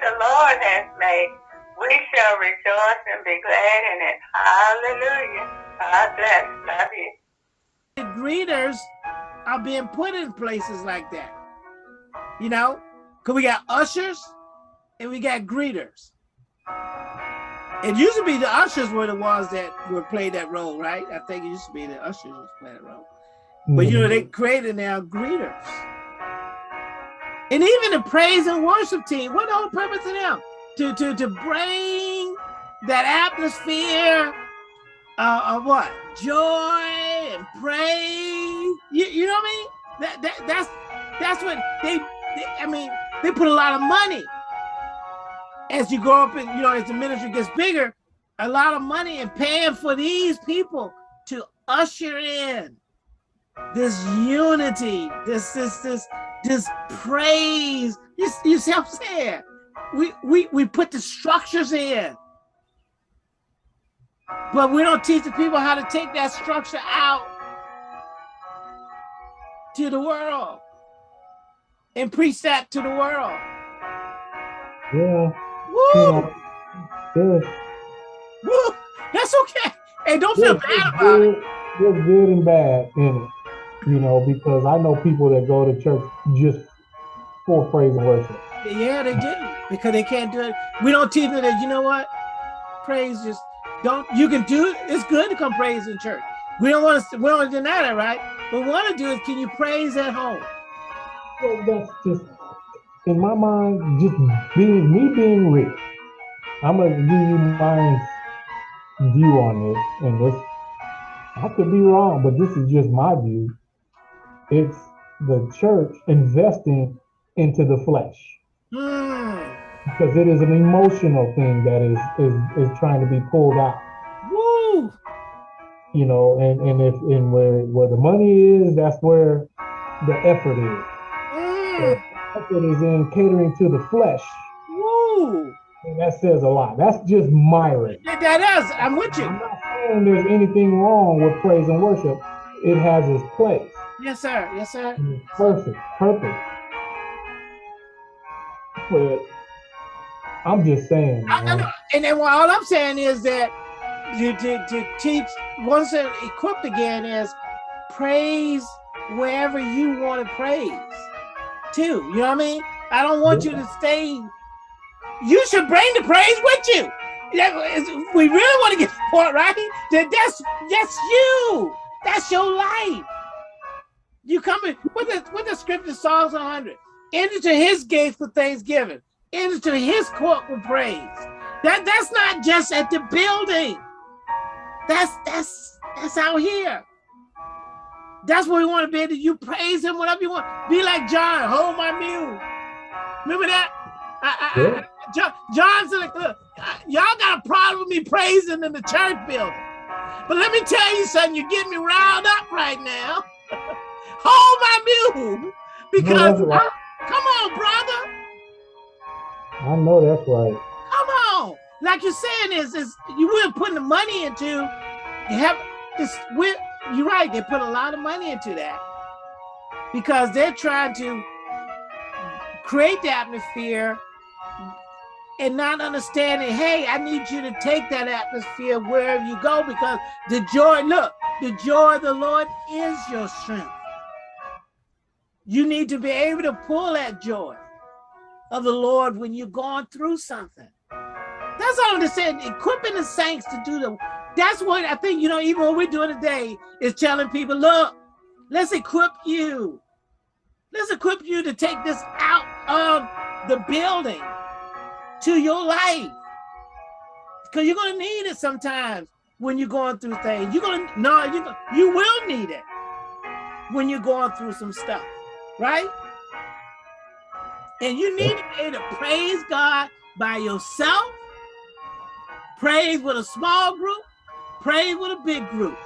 the Lord has made. We shall rejoice and be glad in it. Hallelujah. God bless. Love you. The greeters are being put in places like that. You know, because we got ushers and we got greeters. It used to be the ushers were the ones that would play that role, right? I think it used to be the ushers who playing that role. But you know, they mm-hmm. created now greeters. And even the praise and worship team, what the whole purpose of them? To, to, to bring that atmosphere uh, of what? Joy and praise. You, you know what I mean? That, that, that's, that's what they, they, I mean, they put a lot of money as you go up and, you know, as the ministry gets bigger, a lot of money and paying for these people to usher in this unity, this, this, this, this praise. You, you see what I'm saying? We, we, we put the structures in, but we don't teach the people how to take that structure out to the world and preach that to the world. Yeah. Woo! Yeah. Woo! That's okay. Hey, don't feel bad about good, it. There's good and bad in it you know, because I know people that go to church just for praise and worship. Yeah, they do because they can't do it. We don't teach them that. You know what? Praise just don't. You can do it. It's good to come praise in church. We don't want to. We don't want to deny that, right? But what we want to do is, can you praise at home? Well, that's just in my mind. Just being me being rich. I'm gonna give you my view on this, and this I could be wrong, but this is just my view it's the church investing into the flesh. Mm. Because it is an emotional thing that is is is trying to be pulled out. Woo! You know, and, and if and where where the money is, that's where the effort is. Mm. The effort is in catering to the flesh. Woo! And that says a lot. That's just my race. That is. I'm with you. I'm not saying there's anything wrong with praise and worship. It has its place. Yes, sir. Yes, sir. Perfect. Perfect. But I'm just saying. I, and then all I'm saying is that you to, to teach once they're equipped again is praise wherever you want to praise too. You know what I mean? I don't want yeah. you to stay. You should bring the praise with you. We really want to get the point right. That that's that's you. That's your life. You come in with the with the scripture Psalms 100. Enter to his gates with thanksgiving. Enter to his court with praise. That that's not just at the building. That's that's that's out here. That's what we want to be you praise him whatever you want. Be like John, hold my mule. Remember that? I, I, yeah. I, John, John said, look, y'all got a problem with me praising in the church building. But let me tell you something, you're getting me riled up right now. hold my mule because no, right. come on, brother. I know that's right. Come on, like you're saying is is you weren't putting the money into you have this. You're right. They put a lot of money into that because they're trying to create the atmosphere and not understanding, hey, I need you to take that atmosphere wherever you go because the joy, look, the joy of the Lord is your strength. You need to be able to pull that joy of the Lord when you're going through something. That's all I'm just saying. Equipping the saints to do the. That's what I think. You know, even what we're doing today is telling people, look, let's equip you. Let's equip you to take this out of the building to your life, because you're gonna need it sometimes when you're going through things. You're gonna no, you you will need it when you're going through some stuff right? And you need to be able to praise God by yourself, praise with a small group, praise with a big group.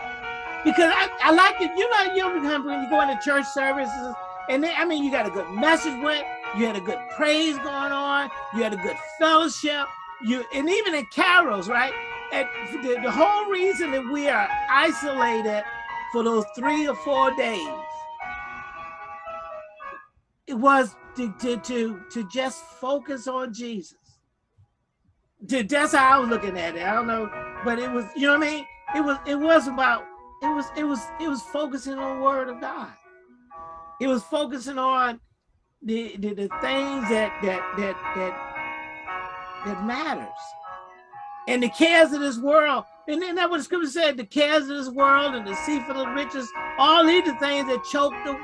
Because I, I like it, you know, you know, when you go into church services, and I mean, you got a good message with, you had a good praise going on, you had a good fellowship, you, and even in Kairos, right? And the, the whole reason that we are isolated for those three or four days it was to, to, to, to just focus on Jesus. That's how I was looking at it. I don't know, but it was, you know what I mean? It was, it was about, it was, it was, it was focusing on the word of God. It was focusing on the, the, the things that, that, that, that, that matters. And the cares of this world, and then that what the scripture said, the cares of this world and the sea for the riches, all these things that choke the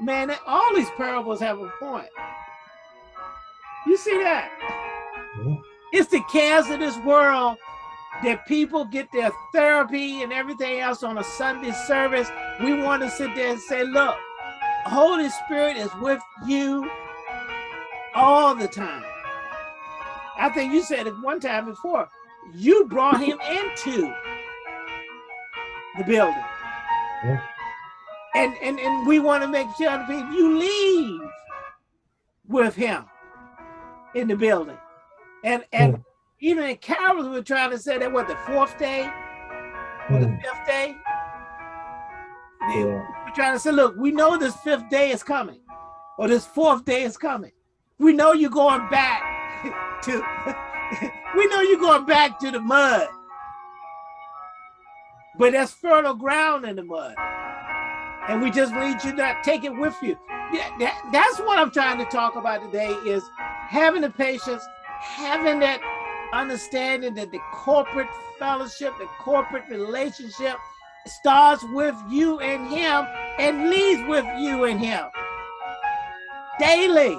man, all these parables have a point. You see that? Yeah. It's the cares of this world that people get their therapy and everything else on a Sunday service. We want to sit there and say, look, Holy Spirit is with you all the time. I think you said it one time before. You brought him into the building. Yeah. And, and, and we want to make sure that people, you leave with him in the building. And and mm. even in Kairos, we are trying to say that what the fourth day or the hmm. fifth day. Yeah. We're trying to say, look, we know this fifth day is coming, or this fourth day is coming. We know you're going back to we know you're going back to the mud. But that's fertile ground in the mud. And we just need you to take it with you. Yeah, that, that's what I'm trying to talk about today is having the patience, having that understanding that the corporate fellowship, the corporate relationship starts with you and him and leads with you and him daily.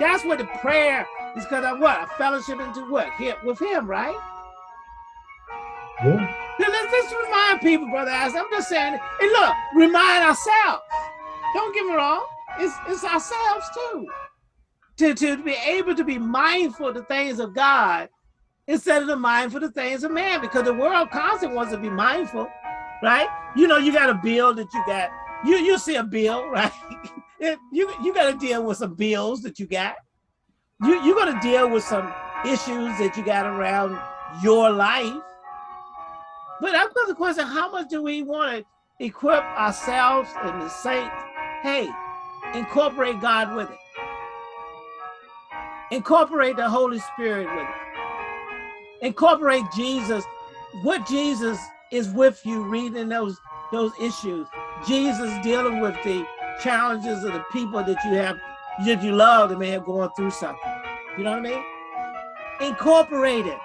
That's what the prayer is because of what? A fellowship into what? Here with him, right? Yeah. Let's remind people, brother I'm just saying, and look, remind ourselves. Don't get me wrong. It's, it's ourselves too to, to be able to be mindful of the things of God instead of the mindful of the things of man, because the world constantly wants to be mindful, right? You know, you got a bill that you got, you you see a bill, right? you you got to deal with some bills that you got. You you're gonna deal with some issues that you got around your life. But I've got the question: How much do we want to equip ourselves and the saints? Hey, incorporate God with it. Incorporate the Holy Spirit with it. Incorporate Jesus. What Jesus is with you reading those, those issues. Jesus dealing with the challenges of the people that you have, that you love that may have gone through something. You know what I mean? Incorporate it.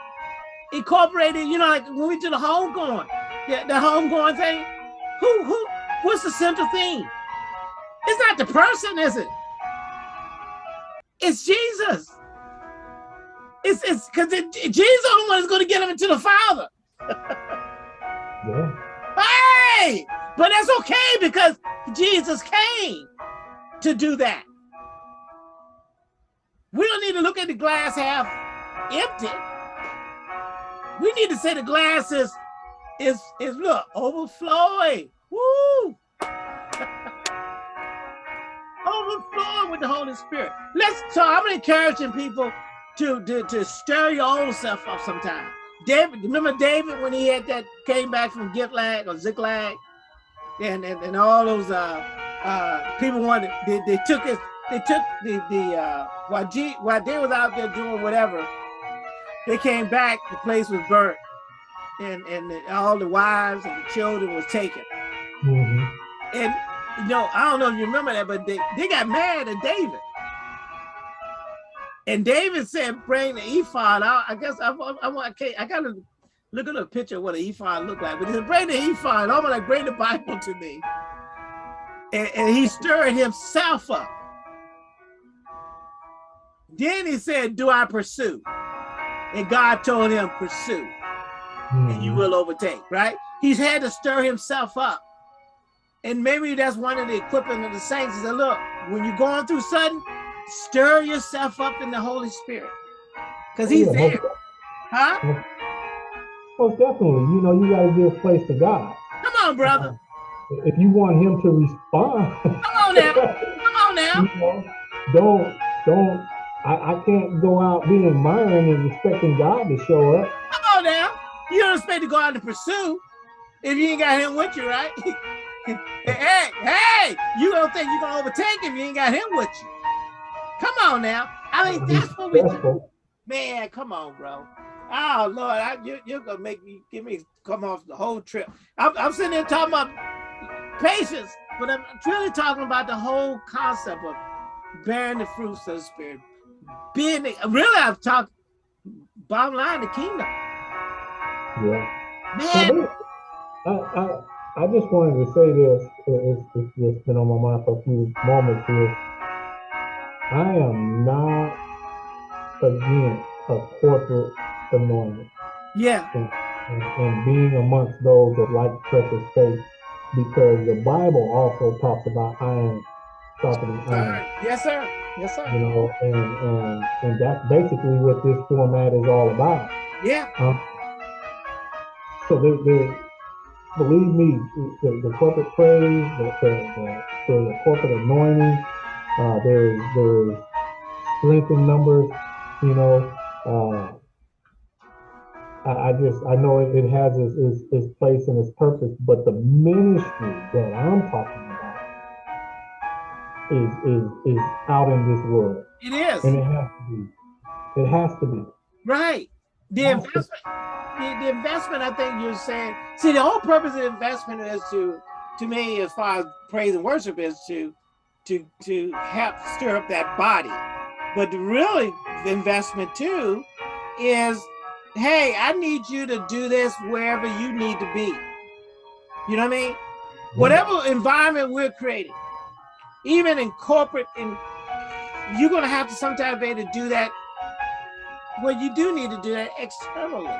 Incorporate it, you know, like when we do the homegoing, the, the homegoing thing, who, who, what's the central theme? It's not the person, is it? It's Jesus. It's it's because it, Jesus is the one that's going to get him into the Father. yeah. Hey, but that's okay because Jesus came to do that. We don't need to look at the glass half empty. We need to say the glass is is is look overflowing. Woo! overflowing with the Holy Spirit. Let's so I'm encouraging people to, to, to stir your own self up sometime. David, remember David when he had that came back from Ziklag or Ziklag, and and, and all those uh uh people wanted they, they took it they took the the uh while G while they was out there doing whatever, they came back, the place was burnt, and and the, all the wives and the children was taken. Mm -hmm. And you know, I don't know if you remember that, but they, they got mad at David and David said, bring the ephod out. I guess I, I, I, I, I got to look at a picture of what an ephod looked like. But he said, bring the ephod. I'm like, bring the Bible to me. And, and he stirred himself up. Then he said, do I pursue? And God told him, pursue, mm -hmm. and you mm-hmm. will overtake, right? He's had to stir himself up. And maybe that's one of the equipping of the saints. He said, look, when you're going through sudden, Stir yourself up in the Holy Spirit. Because he's yeah, there. Huh? Most definitely. You know, you got to give place to God. Come on, brother. If you want him to respond. Come on now. Come on now. You know, don't, don't, I, I can't go out being admiring and expecting God to show up. Come on now. You don't expect to go out and pursue if you ain't got him with you, right? hey, hey, you don't think you're gonna overtake him? You ain't got him with you. Come on now. I mean, that's what we do. Man, come on, bro. Oh Lord, I, you, you're gonna make me give me come off the whole trip. I'm, I'm sitting there talking about patience, but I'm really talking about the whole concept of bearing the fruits of the spirit. Being really, I've talked bottom line the kingdom. Yeah. Man, I, I I just wanted to say this. It's, it's just been on my mind for a few moments here. I am not against a corporate anointing yeah, and, and, and being amongst those that like precious faith because the Bible also talks about iron sharpening all iron. right. Yes, sir. Yes, sir. You know, and, and and that's basically what this format is all about. Yeah, Um, so the, the believe me, the, the corporate praise, the, the, the, the corporate anointing, uh, there's there's strength in numbers. You know, uh, I, I just I know it, it has its, its, its place and its purpose, but the ministry that I'm talking about is is is out in this world, it is. and it has to be. It has to be. Right. The investment, the, the investment, I think you're saying, see, the whole purpose of investment is to, to me, as far as praise and worship is to, to, to help stir up that body. But really the investment too is, hey, I need you to do this wherever you need to be. You know what I mean? Whatever environment we're creating, even in corporate, and you're gonna have to sometimes be able to do that well, you do need to do that externally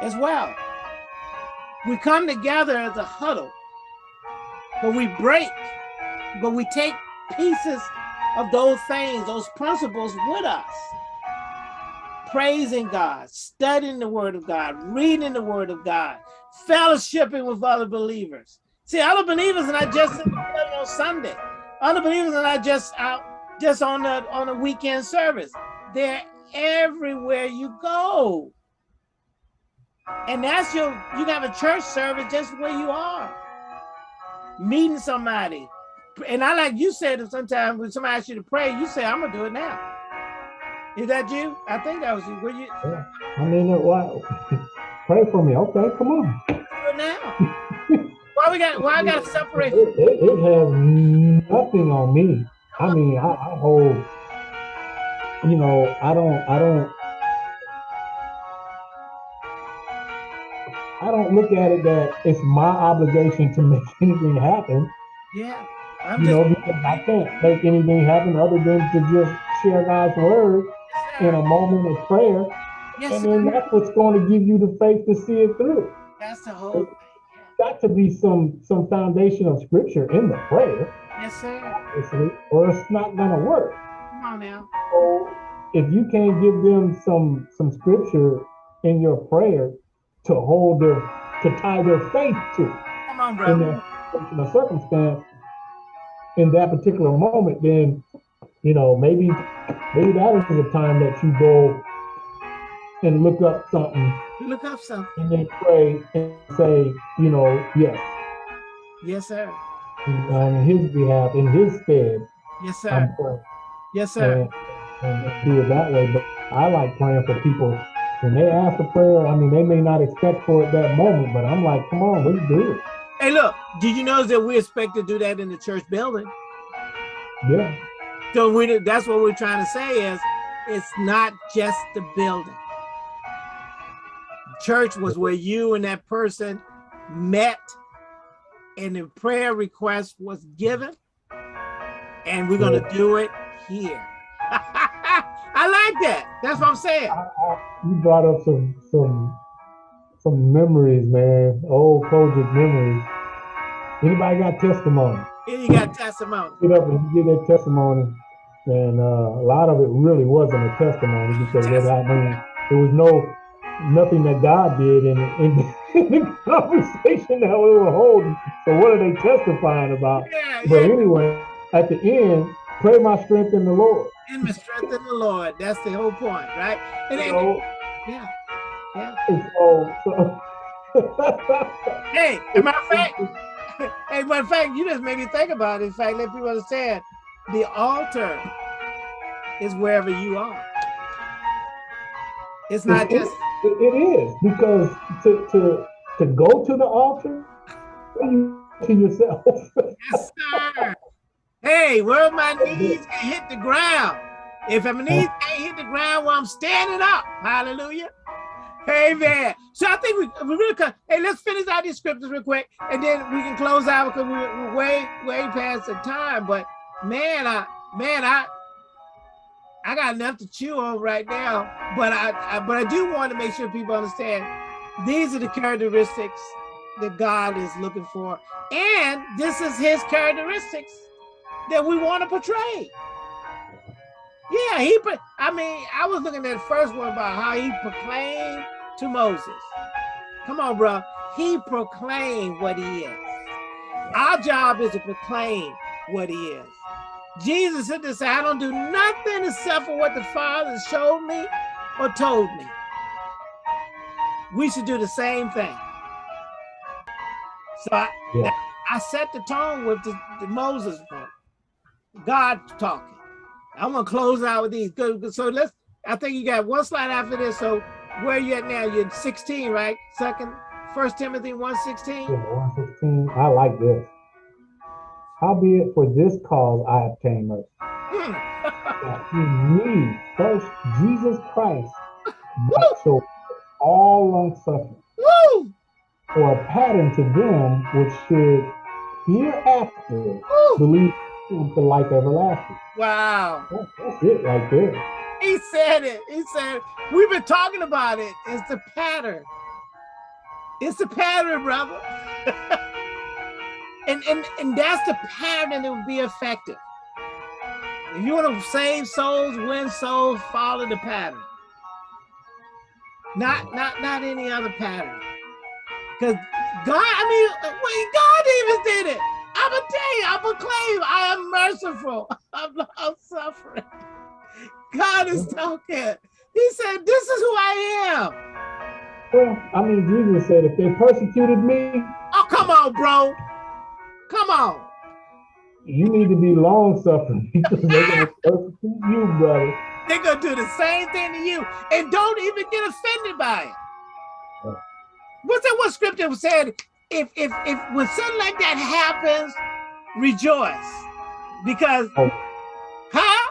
as well. We come together as a huddle, but we break, but we take pieces of those things, those principles with us. Praising God, studying the word of God, reading the word of God, fellowshipping with other believers. See, other believers are not just the on Sunday. Other believers are not just out just on the on a weekend service. They're everywhere you go. And that's your, you have a church service just where you are. Meeting somebody. And I like you said sometimes when somebody asks you to pray, you say, I'm gonna do it now. Is that you? I think that was you. Will you I mean, why? Pray for me. Okay, come on. do it now? why we got why I gotta separate? It, it, it has nothing on me. I mean, I, I hold, you know, I don't, I don't, I don't look at it that it's my obligation to make anything happen, Yeah. I'm you know, because I can't make anything happen other than to just share God's word in a moment of prayer. yes, And sir. then that's what's going to give you the faith to see it through. that's the whole. Got to be some, some foundation of scripture in the prayer, Yes, sir. obviously, or it's not going to work. Come on now. So if you can't give them some some scripture in your prayer to hold their to tie their faith to Come on, in brother. that particular circumstance in that particular moment, then you know maybe maybe that is the time that you go and look up something Look up something. and then pray and say, you know, yes, Yes, sir. on his behalf, in his stead, Yes, sir. Yes, sir. and, and do it that way. But I like praying for people when they ask for prayer. I mean, they may not expect for it that moment, but I'm like, come on, let's do it. Hey, look, did you notice that we expect to do that in the church building? Yeah, So we that's what we're trying to say is it's not just the building. Church was where you and that person met and the prayer request was given. And we're gonna do it here. I like that. That's what I'm saying. I, I, you brought up some some some memories, man. Old COGIC memories. Anybody got testimony? You got testimony. Get up and give that testimony. And uh, a lot of it really wasn't a testimony because it, I mean, there was no nothing that God did in, in, in the conversation that we were holding. So what are they testifying about? Yeah, But yeah. anyway, at the end, pray my strength in the Lord. In my strength in the Lord. That's the whole point, right? And, and- know, yeah, yeah. so, so Hey, as matter of fact, hey, but in fact, you just made me think about it. In fact, let people understand the altar is wherever you are. It's not It- just It, it is because to to to go to the altar, you to yourself. yes, sir. Hey, where my knees can hit the ground. If my knees can't hit the ground while I'm standing up, hallelujah. Amen. So I think we, we really cut. Hey, let's finish out these scriptures real quick, and then we can close out because we're way, way past the time. But man, I, man, I, I got enough to chew on right now. But I, I but I do want to make sure people understand these are the characteristics that God is looking for, and this is His characteristics that we want to portray. Yeah, he. I mean, I was looking at the first one about how he proclaimed to Moses. Come on, bro. He proclaimed what he is. Our job is to proclaim what he is. Jesus said to say, I don't do nothing except for what the Father showed me or told me. We should do the same thing. So I, Yeah. I set the tone with the, the Moses part. God talking. I'm gonna close out with these. So let's. I think you got one slide after this. So where you at now? You're 16, right? Second, First Timothy 1:16. Yeah, 116. I like this. Howbeit for this cause I obtain mercy. Hmm. That in me, first Jesus Christ, show all long suffering, Woo! for a pattern to them which should hereafter Woo! believe in the life everlasting. Wow. That- That's it right there. He said it. He said we've been talking about it. It's the pattern. It's the pattern, brother. and, and and that's the pattern that will be effective. If you want to save souls, win souls, follow the pattern. Not not not any other pattern. Because God, I mean, wait, God even did it. I'm tell you, I proclaim I am merciful. I'm suffering. God is talking. He said, This is who I am. Well, I mean, Jesus said, if they persecuted me, Oh, come on, bro. Come on. you need to be long suffering because they're going to persecute you, brother. They're gonna do the same thing to you and don't even get offended by it. What's that what scripture said? If if if when something like that happens, rejoice. Because Oh. huh?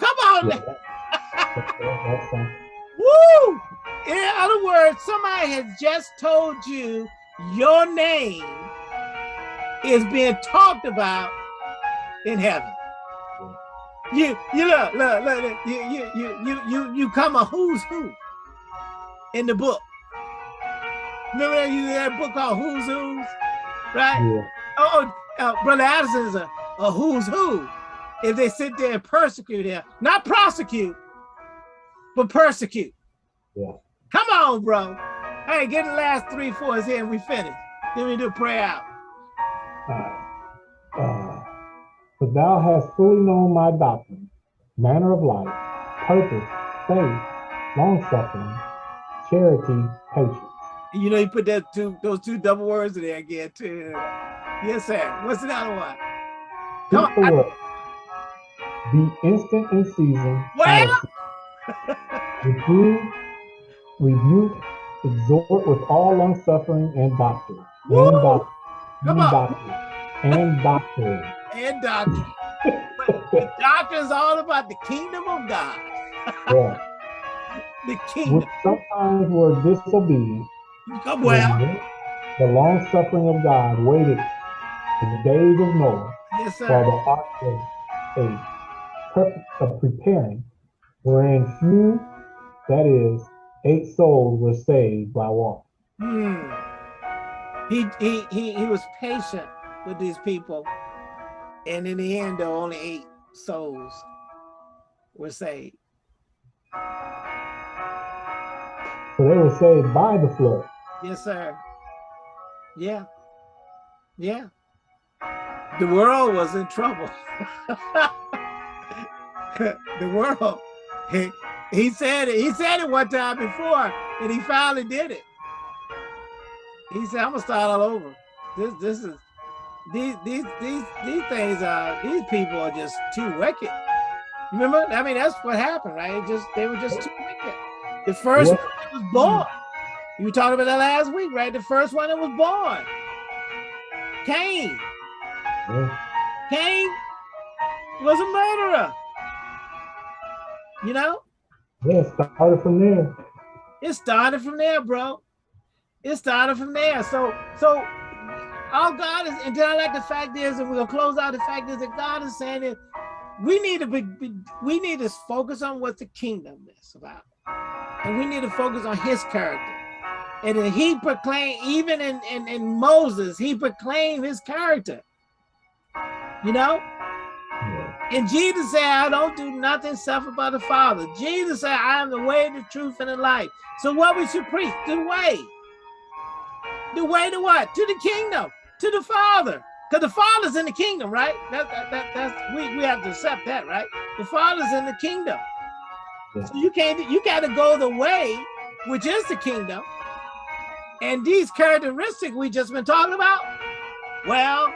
Come on. Yeah, that- that- Woo! In other words, somebody has just told you your name is being talked about in heaven. You you look look look, look you, you you you you you come a who's who in the book. Remember that you that book called Who's Who's, right? Yeah. Oh, uh, brother Addison is a, a who's who. If they sit there and persecute him, not prosecute, but persecute. Yeah. Come on, bro. Hey, get the last three fours here and we finish. Then we do prayer out. Uh, uh, but thou hast fully known my doctrine, manner of life, purpose, faith, long suffering, charity, patience. You know, you put that two those two double words in there again too. Yes, sir. What's the other one? Come on, I- Be instant in season. Well? Reprove, rebuke, exhort with all long suffering and doctrine. And doctrine. Come and on. doctrine. And doctrine. And doctrine. The doctrine is all about the kingdom of God. yeah. The Which kingdom. sometimes were disobedient. Come well. The long suffering of God waited in the days of Noah Yes, while the ark was a purpose of preparing, wherein few, that is, eight souls were saved by water. Hmm. He, he he he was patient with these people, and in the end, though, only eight souls were saved. So they were saved by the flood. Yes, sir. Yeah. Yeah. The world was in trouble. the world. He, he said it. He said it one time before, and he finally did it. He said, "I'm gonna start all over. This this is these these these these things are these people are just too wicked. You remember? I mean, that's what happened, right? It just they were just too wicked. The first Yeah. one that was born. You were talking about that last week, right? The first one that was born. Cain. Yeah. Cain was a murderer. You know? Yeah, it started from there. It started from there, bro. It started from there. So, so all God is, and then I like the fact is, and we're gonna close out. The fact is that God is saying that we need to be, we need to focus on what the kingdom is about, and we need to focus on His character. And then He proclaimed, even in, in in Moses, He proclaimed His character. You know, and Jesus said, I don't do nothing except by the Father. Jesus said, I am the way, the truth, and the life. So what we should preach? The way. The way to what? To the kingdom, to the Father. Because the Father's in the kingdom, right? That, that, that, that's we, we have to accept that, right? The Father's in the kingdom. Yeah. So you can't you gotta go the way, which is the kingdom. And these characteristics we just been talking about, well,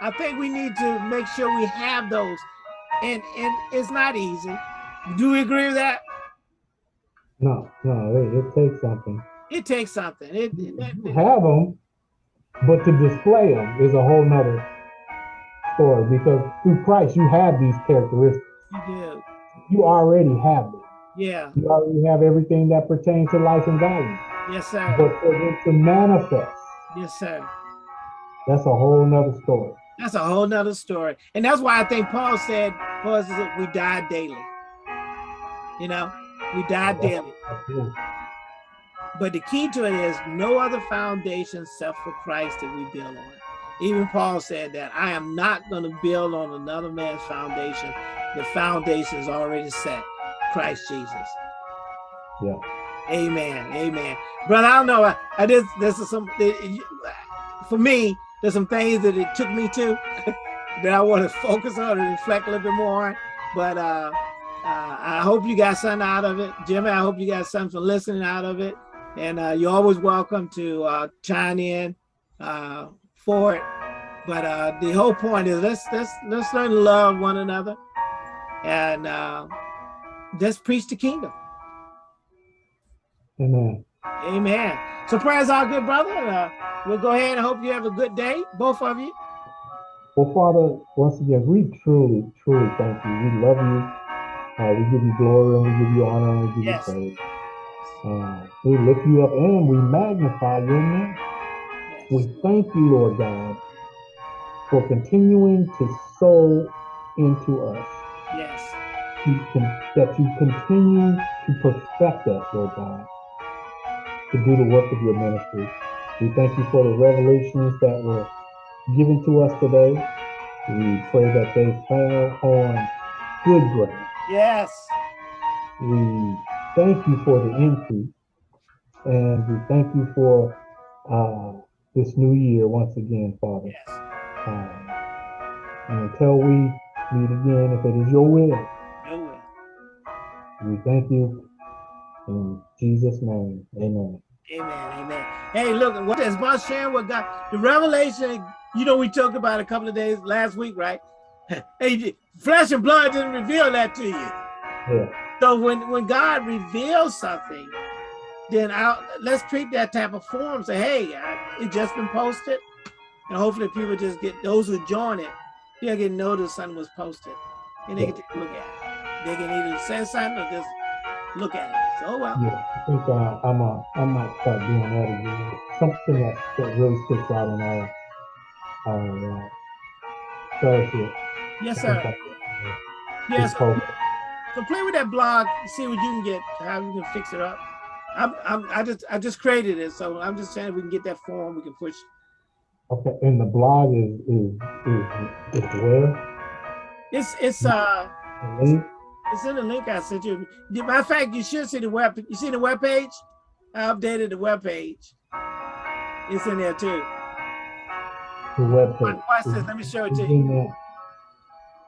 I think we need to make sure we have those. And and it's not easy. Do we agree with that? No, no, it, it takes something. It takes something. It, it- You it- have them, but to display them is a whole nother story because through Christ you have these characteristics. you do. You already have them. Yeah. You already have everything that pertains to life and value. Yes, sir. But for them to manifest, Yes, sir. that's a whole nother story. That's a whole nother story. And that's why I think Paul said, Paul says we die daily. You know, we die daily. That's it. But the key to it is no other foundation except for Christ that we build on. Even Paul said that I am not going to build on another man's foundation. The foundation is already set. Christ Jesus. Yeah. Amen. Amen. Brother, I don't know. I, I just this is some for me, there's some things that it took me to that I want to focus on and reflect a little bit more on. But uh, uh I hope you got something out of it. Jimmy, I hope you got something listening out of it. And uh, you're always welcome to uh, chime in uh, for it. But uh, the whole point is let's let's let's learn to love one another and uh, let's preach the kingdom. Amen. Amen. So prayers our good brother. Uh, we'll go ahead and hope you have a good day, both of you. Well, Father, once again, we truly, truly thank you. We love you. Uh, we give you glory and we give you honor and we give Yes. you praise. Uh, we lift you up and we magnify your name. We thank you, Lord God, for continuing to sow into us. Yes. You can, that you continue to perfect us, Lord God, to do the work of your ministry. We thank you for the revelations that were given to us today. We pray that they fall on good ground. Yes. We thank you for the increase. And we thank you for uh, this new year once again, Father. Yes. Um, and until we meet again, if it is your will, Your will. we thank you in Jesus' name. Amen. Amen. Amen. Hey, look, what is about sharing with God, the revelation, you know, we talked about a couple of days last week, right? hey, flesh and blood didn't reveal that to you. Yeah. So when, when God reveals something, then I'll, let's treat that type of form. Say, hey, I, it just been posted. And hopefully people just get, those who join it, they'll get notice something was posted. And they can take a look at it. They can either say something or just look at it. So, oh, well, Yeah, I think uh, I'm uh, I might start doing that again. Something that, that really sticks out in our our uh, fellowship. yes, sir. Yes, hope. So play with that blog, see what you can get, how you can fix it up. I'm, I'm, I just, I just created it, so I'm just saying we can get that form, we can push. Okay, and the blog is is is, is where? It's, it's, uh, link? it's in the link I sent you. Matter of fact, you should see the web. You see the web page? I updated the web page. It's in there too. The web page. Watch this. Let me show it to you.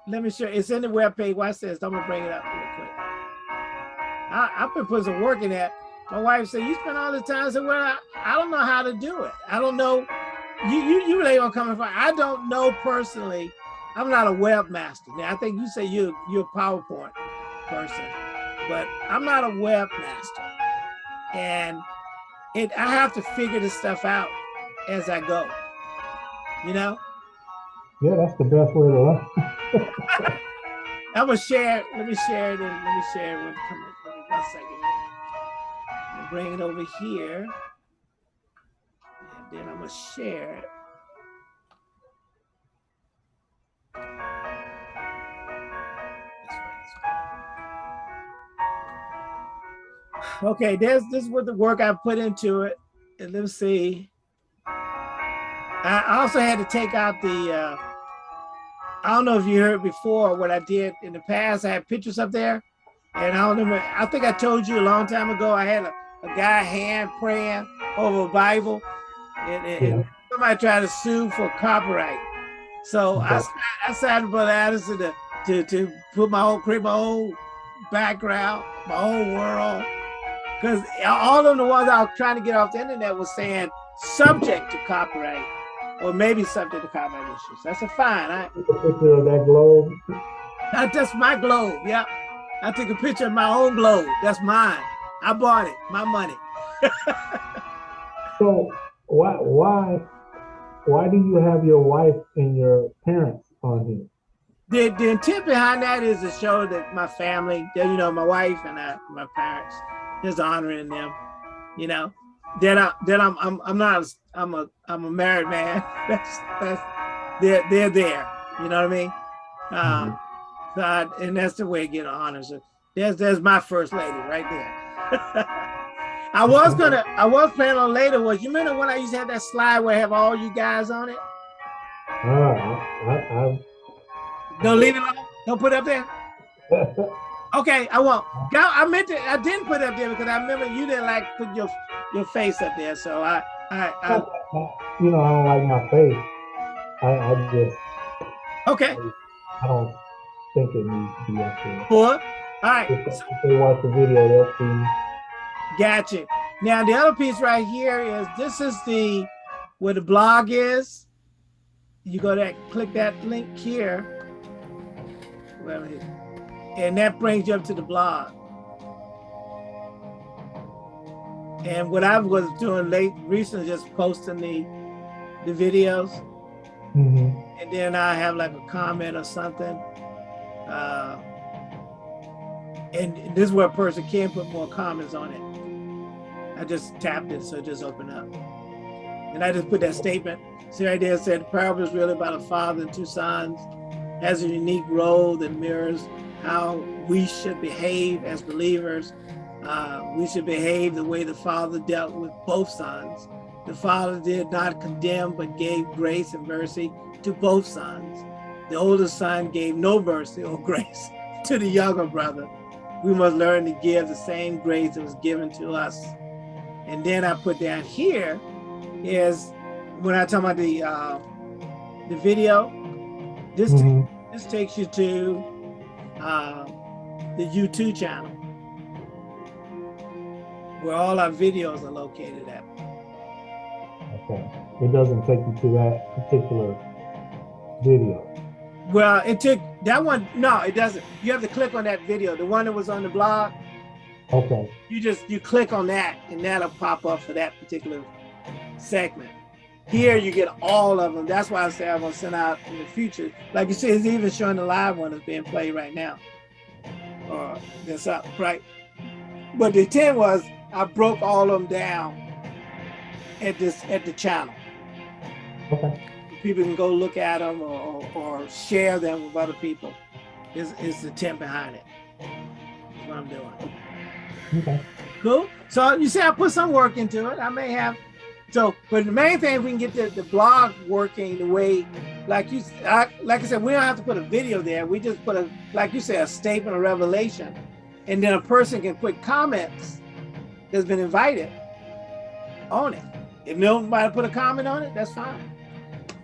In. Let me show. It's in the web page. Watch this. I'm gonna bring it up real quick. I, I've been putting some work in that. My wife said, "You spend all the time." I "Well, I, I don't know how to do it. I don't know you you you really are coming from. I don't know personally. I'm not a webmaster. Now I think you say you you're a PowerPoint person, but I'm not a webmaster, and it I have to figure this stuff out as I go. You know. Yeah, that's the best way to learn. I'm gonna share. Let me share it. And let me share it. Come on, one second. Bring it over here and then I'm gonna share it. Okay, there's this is what the work I put into it. And let's see. I also had to take out the, uh, I don't know if you heard before what I did in the past. I had pictures up there. And I don't remember, I think I told you a long time ago, I had a, a guy hand praying over a Bible and, and yeah. somebody tried to sue for copyright. So I, I signed Brother Addison to, to, to put my own, create my own background, my own world. Because all of the ones I was trying to get off the internet was saying subject to copyright or maybe subject to copyright issues. That's a fine. I, took a picture of that globe. That's just my globe. Yep. I took a picture of my own globe. That's mine. I bought it. My money. so why why why do you have your wife and your parents on here? The, the intent behind that is to show that my family, you know, my wife and I, my parents, is honoring them, you know, that I that I'm I'm I'm not I'm a I'm a married man. That's that's they're they're there. You know what I mean? Um, mm -hmm. so I, and that's the way I get honors. There's there's my first lady right there. I was gonna, I was planning on later was, you remember when I used to have that slide where I have all you guys on it? Uh, I, I, Don't leave it alone? Don't put it up there? okay, I won't. I meant to, I didn't put it up there because I remember you didn't like put your your face up there. So I, I, I you know, I don't like my face. I, I just, okay. I don't think it needs to be up there. What? All right. If, if they watch the video, they'll see Gotcha. Now the other piece right here is this is the where the blog is. You go that click that link here. And that brings you up to the blog. And what I was doing late recently, just posting the the videos. Mm -hmm. And then I have like a comment or something. Uh, and this is where a person can put more comments on it. I just tapped it, so it just opened up. And I just put that statement. See right there, said the parable is really about a father and two sons, has a unique role that mirrors how we should behave as believers. Uh, we should behave the way the father dealt with both sons. The father did not condemn, but gave grace and mercy to both sons. The older son gave no mercy or grace to the younger brother. We must learn to give the same grace that was given to us and then I put down here is when I talk about the uh, the video, this mm -hmm. this takes you to uh, the YouTube channel where all our videos are located at. Okay. It doesn't take you to that particular video. Well, it took that one. No, it doesn't. You have to click on that video, the one that was on the blog. Okay. You just, you click on that and that'll pop up for that particular segment. Here you get all of them. That's why I say I'm gonna send out in the future. Like you see, it's even showing the live one that's being played right now. Or uh, that's up, right? But the 10 was, I broke all of them down at this at the channel. Okay. People can go look at them or, or, share them with other people. Is is the intent behind it. That's what I'm doing. Okay. Cool. So you see, I put some work into it. I may have. So, but the main thing, if we can get the, the blog working the way, like you, I, like I said, we don't have to put a video there. We just put a, like you said, a statement of revelation, and then a person can put comments that's been invited on it. If nobody put a comment on it, that's fine.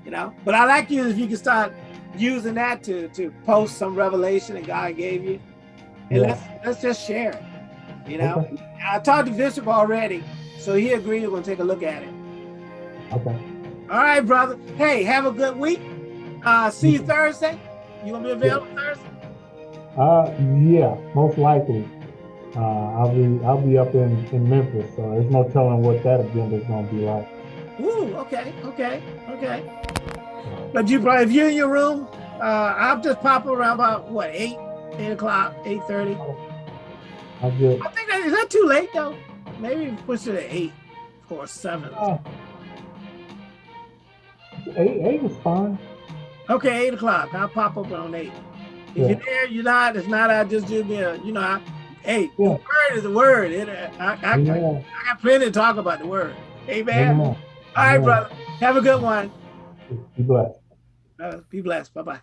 You know. But I like you if you can start using that to to post some revelation that God gave you, and yeah. let's let's just share it. You know, okay. I talked to Bishop already, so he agreed we're gonna take a look at it. Okay. All right, brother. Hey, have a good week. Uh, see you Thursday. You gonna be available Thursday? Uh, yeah, most likely. Uh, I'll be I'll be up in, in Memphis, so there's no telling what that agenda is gonna be like. Ooh, okay, okay, okay. But you probably, if you're in your room, uh, I'll just pop around about what eight, eight o'clock, eight thirty. I think that is that too late though. Maybe push it to eight or seven. uh, eight eight is fine. Okay, eight o'clock. I'll pop up on eight. If Yeah. you're there, you're not. If not, I just do me a, you know, I, hey, the word is a word. It, uh, I, I, I, I got plenty to talk about the word. Amen. Amen. All right, Amen. brother. Have a good one. Be blessed. Uh, be blessed. Bye bye.